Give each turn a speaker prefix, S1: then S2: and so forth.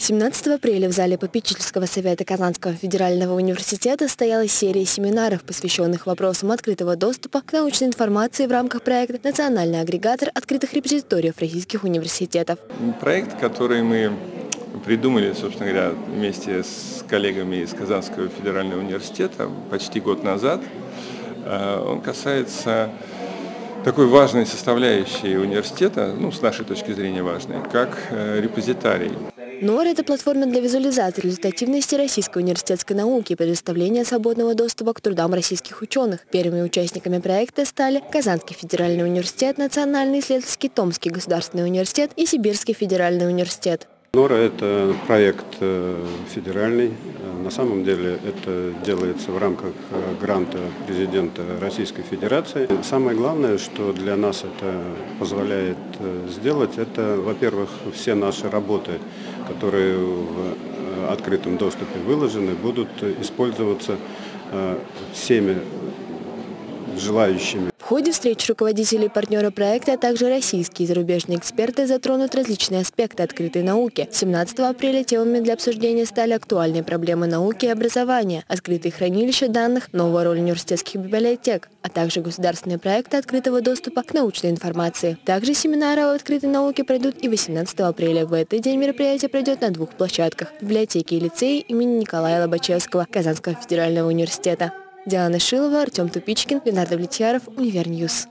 S1: 17 апреля в зале попечительского совета Казанского федерального университета состоялась серия семинаров, посвященных вопросам открытого доступа к научной информации в рамках проекта «Национальный агрегатор открытых репозиториев российских университетов».
S2: Проект, который мы придумали, собственно говоря, вместе с коллегами из Казанского федерального университета почти год назад, э, он касается такой важной составляющей университета, ну, с нашей точки зрения важной, как э, репозитарий.
S1: НОР – это платформа для визуализации результативности российской университетской науки и предоставления свободного доступа к трудам российских ученых. Первыми участниками проекта стали Казанский федеральный университет, Национальный исследовательский Томский государственный университет и Сибирский федеральный университет.
S3: НОРА – это проект э, федеральный. Э, на самом деле это делается в рамках э, гранта президента Российской Федерации. Самое главное, что для нас это позволяет сделать, это, во-первых, все наши работы, которые в открытом доступе выложены, будут использоваться всеми желающими
S1: ходе встреч руководителей партнера проекта, а также российские и зарубежные эксперты затронут различные аспекты открытой науки. 17 апреля темами для обсуждения стали актуальные проблемы науки и образования, открытые хранилища данных, новая роль университетских библиотек, а также государственные проекты открытого доступа к научной информации. Также семинары о открытой науке пройдут и 18 апреля. В этот день мероприятие пройдет на двух площадках – библиотеке и лицее имени Николая Лобачевского Казанского федерального университета. Диана Шилова, Артем Тупичкин, Ленардо Влетьяров, Универньюз.